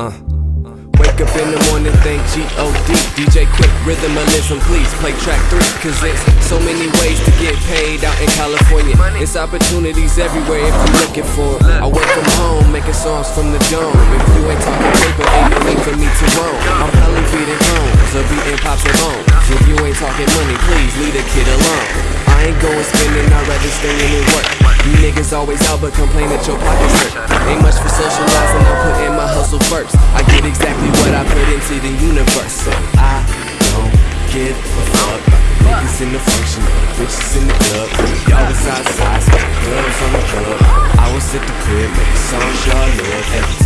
Uh. Wake up in the morning, think G-O-D DJ Quik, rhythm rhythmalism, please play track three Cause there's so many ways to get paid out in California. It's opportunities everywhere if you're looking for it I work from home, making songs from the dome. If you ain't talking paper, ain't no need for me to roam. I'm probably feeding homes, or beating pops and homes If you ain't talking money, please leave the kid alone. I ain't going spending, I'd rather stay in and work You niggas always out but complain that your pockets hurt. Ain't much for socializing, I'm get exactly what I put into the universe. So I don't give a fuck Niggas in the function, bitches in the club. Y'all was outside, girls on the club. I was at the crib, making songs y'all love